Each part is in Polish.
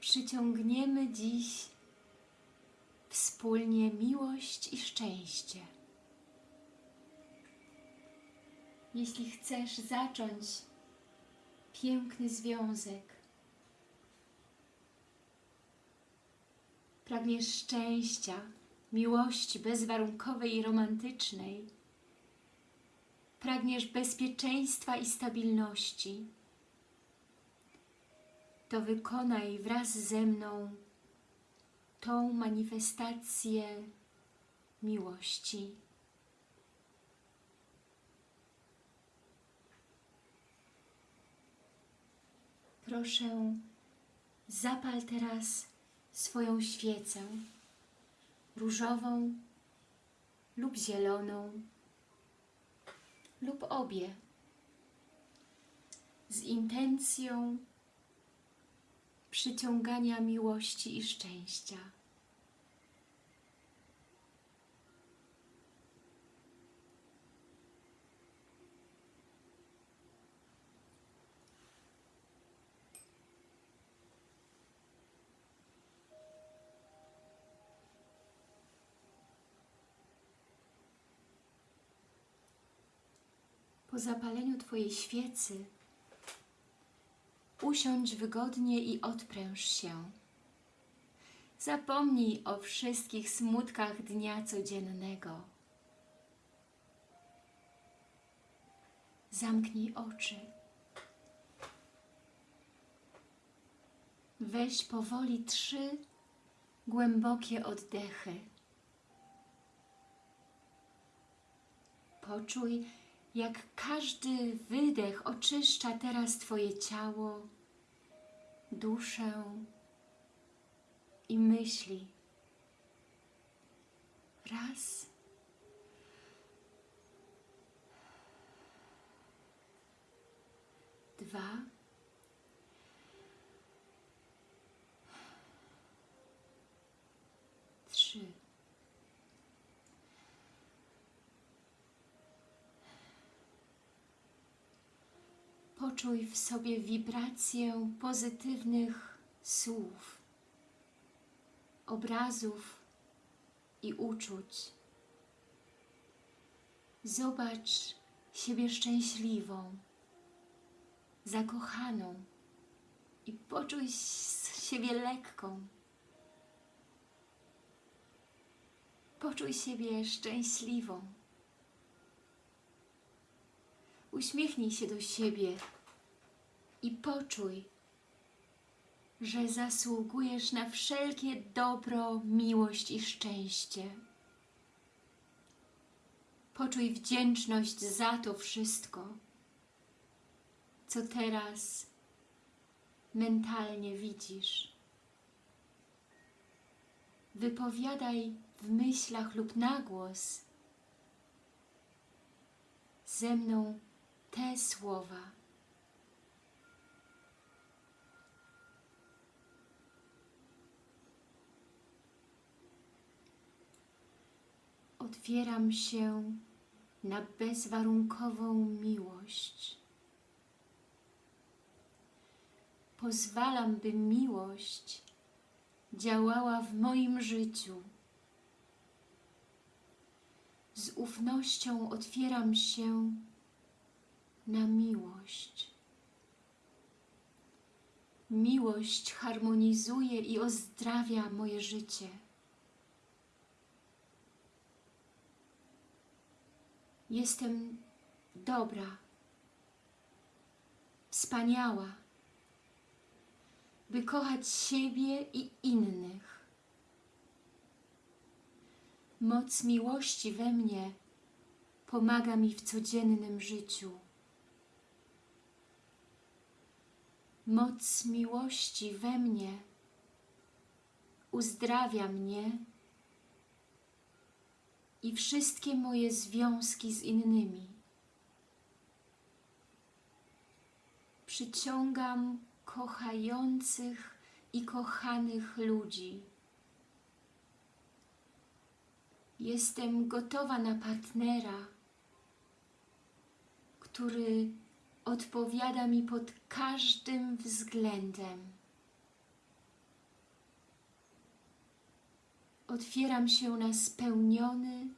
przyciągniemy dziś wspólnie miłość i szczęście. Jeśli chcesz zacząć piękny związek, pragniesz szczęścia, miłości bezwarunkowej i romantycznej, pragniesz bezpieczeństwa i stabilności, to wykonaj wraz ze mną tą manifestację miłości. Proszę, zapal teraz swoją świecę różową lub zieloną lub obie z intencją przyciągania miłości i szczęścia. Po zapaleniu Twojej świecy usiądź wygodnie i odpręż się. Zapomnij o wszystkich smutkach dnia codziennego. Zamknij oczy. Weź powoli trzy głębokie oddechy. Poczuj, jak każdy wydech oczyszcza teraz Twoje ciało, duszę i myśli. Raz. Dwa. Trzy. Poczuj w sobie wibrację pozytywnych słów, obrazów i uczuć. Zobacz siebie szczęśliwą, zakochaną i poczuj siebie lekką. Poczuj siebie szczęśliwą. Uśmiechnij się do siebie i poczuj, że zasługujesz na wszelkie dobro, miłość i szczęście. Poczuj wdzięczność za to wszystko, co teraz mentalnie widzisz. Wypowiadaj w myślach lub na głos ze mną te słowa. Otwieram się na bezwarunkową miłość. Pozwalam, by miłość działała w moim życiu. Z ufnością otwieram się na miłość. Miłość harmonizuje i ozdrawia moje życie. Jestem dobra, wspaniała, by kochać siebie i innych. Moc miłości we mnie pomaga mi w codziennym życiu. Moc miłości we mnie uzdrawia mnie i wszystkie moje związki z innymi. Przyciągam kochających i kochanych ludzi. Jestem gotowa na partnera, który odpowiada mi pod każdym względem. Otwieram się na spełniony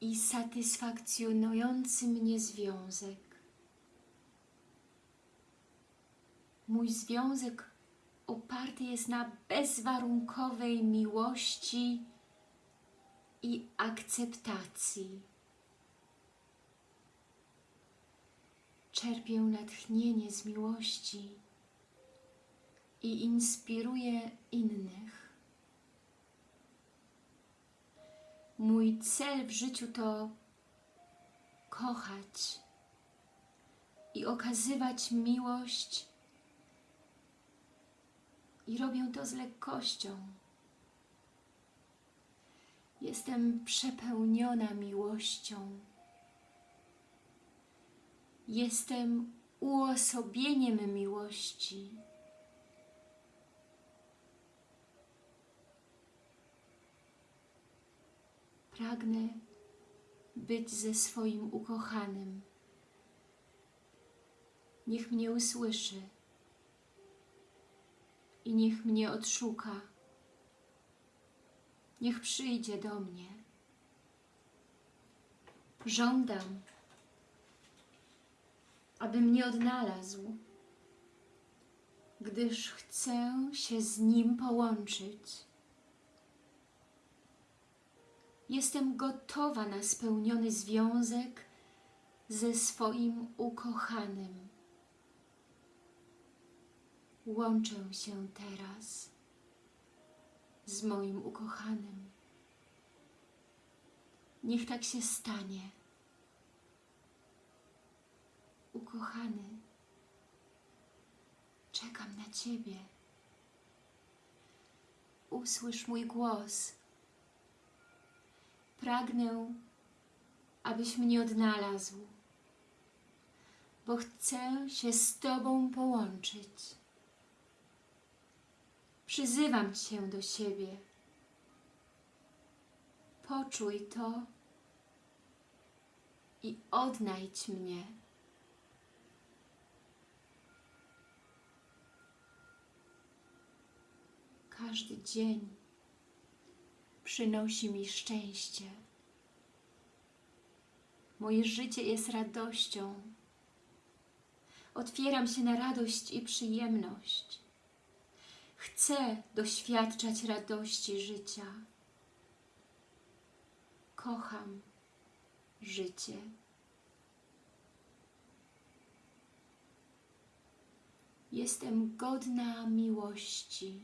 i satysfakcjonujący mnie związek. Mój związek oparty jest na bezwarunkowej miłości i akceptacji. Czerpię natchnienie z miłości i inspiruję innych. Mój cel w życiu to kochać i okazywać miłość i robię to z lekkością. Jestem przepełniona miłością. Jestem uosobieniem miłości. Pragnę być ze swoim ukochanym. Niech mnie usłyszy i niech mnie odszuka. Niech przyjdzie do mnie. Żądam, aby mnie odnalazł, gdyż chcę się z Nim połączyć. Jestem gotowa na spełniony związek ze swoim ukochanym. Łączę się teraz z moim ukochanym. Niech tak się stanie. Ukochany, czekam na Ciebie. Usłysz mój głos. Pragnę, abyś mnie odnalazł, bo chcę się z Tobą połączyć. Przyzywam Cię do siebie. Poczuj to i odnajdź mnie. Każdy dzień przynosi mi szczęście. Moje życie jest radością. Otwieram się na radość i przyjemność. Chcę doświadczać radości życia. Kocham życie. Jestem godna miłości.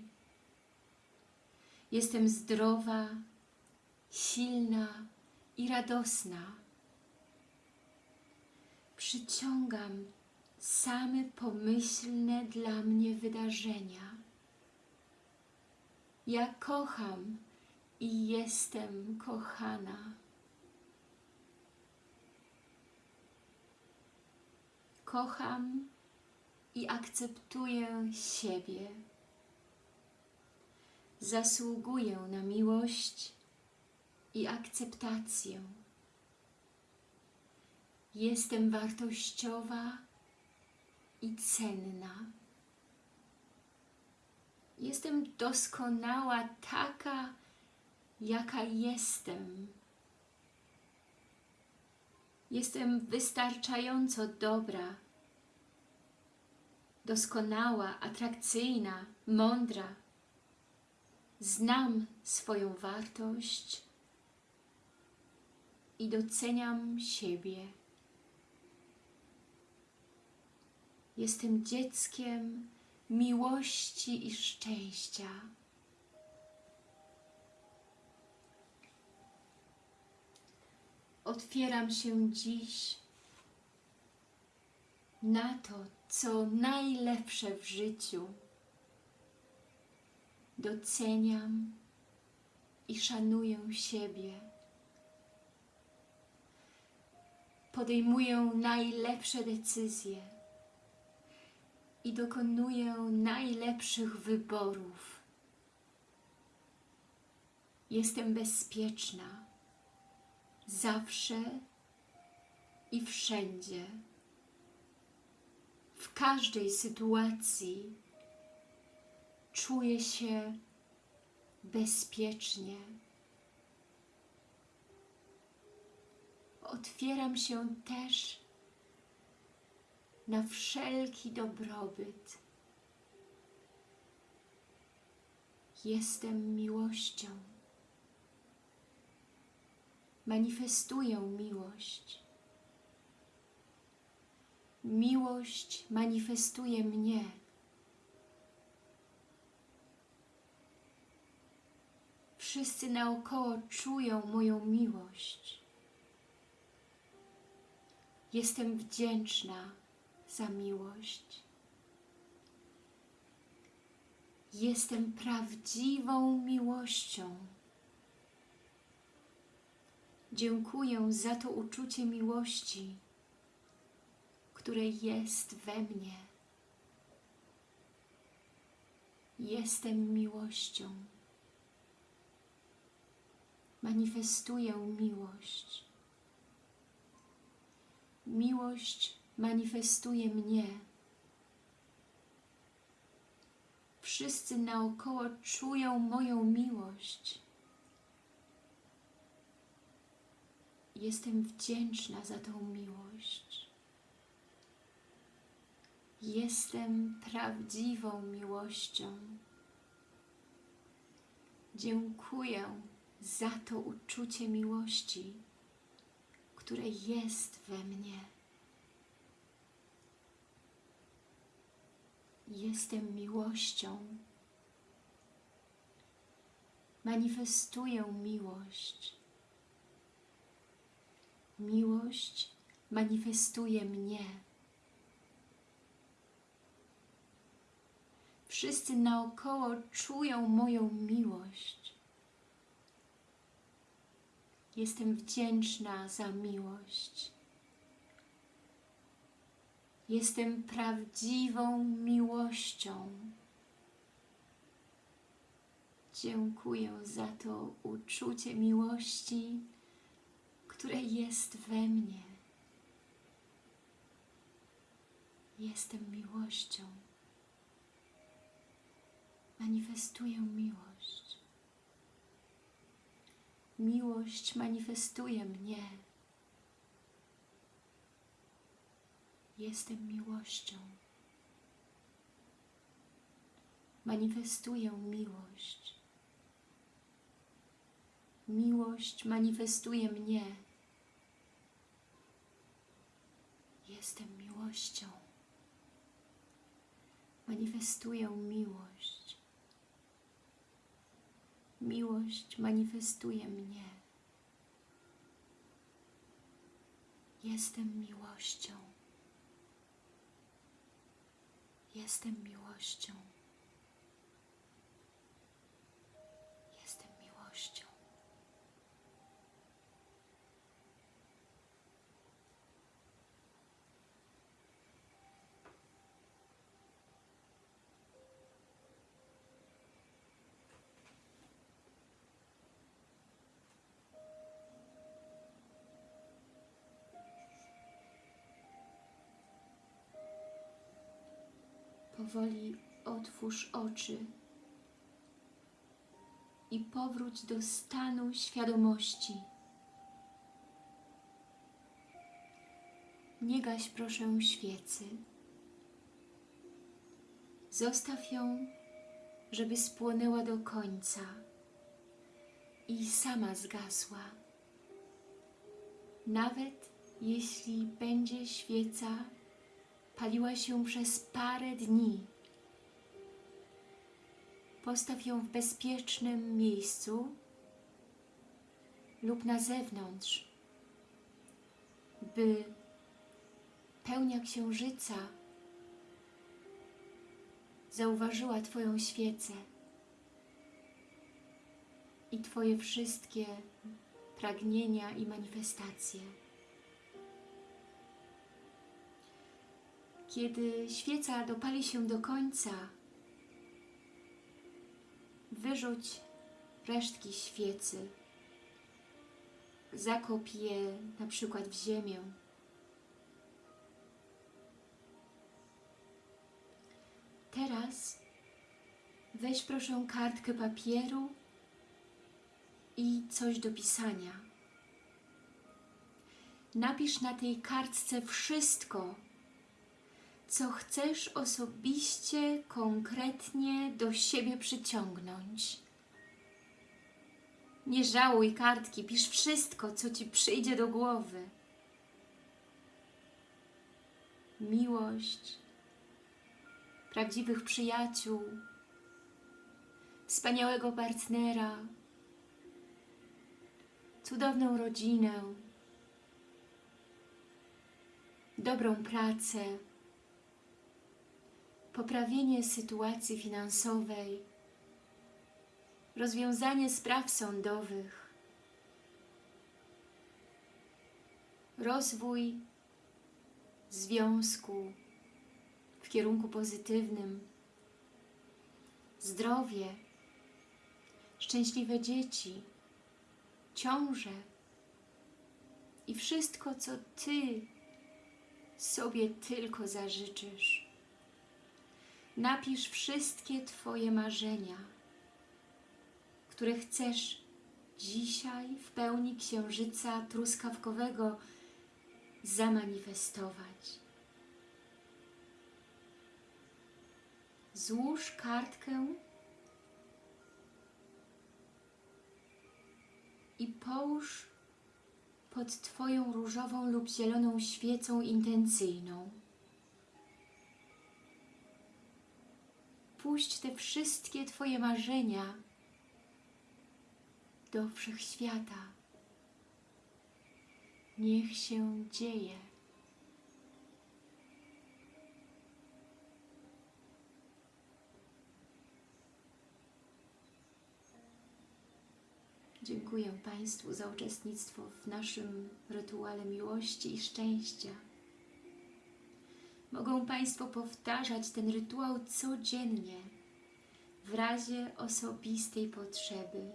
Jestem zdrowa, silna i radosna. Przyciągam same pomyślne dla mnie wydarzenia. Ja kocham i jestem kochana. Kocham i akceptuję siebie. Zasługuję na miłość i akceptację. Jestem wartościowa i cenna. Jestem doskonała taka, jaka jestem. Jestem wystarczająco dobra, doskonała, atrakcyjna, mądra. Znam swoją wartość i doceniam siebie. Jestem dzieckiem miłości i szczęścia. Otwieram się dziś na to, co najlepsze w życiu. Doceniam i szanuję siebie. Podejmuję najlepsze decyzje i dokonuję najlepszych wyborów. Jestem bezpieczna zawsze i wszędzie. W każdej sytuacji czuję się bezpiecznie. Otwieram się też na wszelki dobrobyt. Jestem miłością. Manifestuję miłość. Miłość manifestuje mnie. Wszyscy naokoło czują moją miłość. Jestem wdzięczna za miłość. Jestem prawdziwą miłością. Dziękuję za to uczucie miłości, które jest we mnie. Jestem miłością. Manifestuję miłość. Miłość manifestuje mnie. Wszyscy naokoło czują moją miłość. Jestem wdzięczna za tą miłość. Jestem prawdziwą miłością. Dziękuję za to uczucie miłości, które jest we mnie. Jestem miłością. Manifestuję miłość. Miłość manifestuje mnie. Wszyscy naokoło czują moją miłość. Jestem wdzięczna za miłość. Jestem prawdziwą miłością. Dziękuję za to uczucie miłości, które jest we mnie. Jestem miłością. Manifestuję miłość. Miłość manifestuje mnie. Jestem miłością. Manifestuję miłość. Miłość manifestuje mnie. Jestem miłością. Manifestuję miłość. Miłość manifestuje mnie. Jestem miłością. Jestem miłością. Jestem miłością. Powoli otwórz oczy i powróć do stanu świadomości. Nie gaś proszę świecy. Zostaw ją, żeby spłonęła do końca i sama zgasła. Nawet jeśli będzie świeca paliła się przez parę dni. Postaw ją w bezpiecznym miejscu lub na zewnątrz, by pełnia księżyca zauważyła Twoją świecę i Twoje wszystkie pragnienia i manifestacje. Kiedy świeca dopali się do końca, wyrzuć resztki świecy. Zakop je na przykład w ziemię. Teraz weź proszę kartkę papieru i coś do pisania. Napisz na tej kartce wszystko, co chcesz osobiście, konkretnie do siebie przyciągnąć. Nie żałuj kartki, pisz wszystko, co Ci przyjdzie do głowy. Miłość, prawdziwych przyjaciół, wspaniałego partnera, cudowną rodzinę, dobrą pracę, poprawienie sytuacji finansowej, rozwiązanie spraw sądowych, rozwój związku w kierunku pozytywnym, zdrowie, szczęśliwe dzieci, ciąże i wszystko, co Ty sobie tylko zażyczysz. Napisz wszystkie Twoje marzenia, które chcesz dzisiaj w pełni księżyca truskawkowego zamanifestować. Złóż kartkę i połóż pod Twoją różową lub zieloną świecą intencyjną. Puść te wszystkie Twoje marzenia do wszechświata. Niech się dzieje. Dziękuję Państwu za uczestnictwo w naszym rytuale miłości i szczęścia. Mogą Państwo powtarzać ten rytuał codziennie w razie osobistej potrzeby.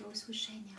Do usłyszenia.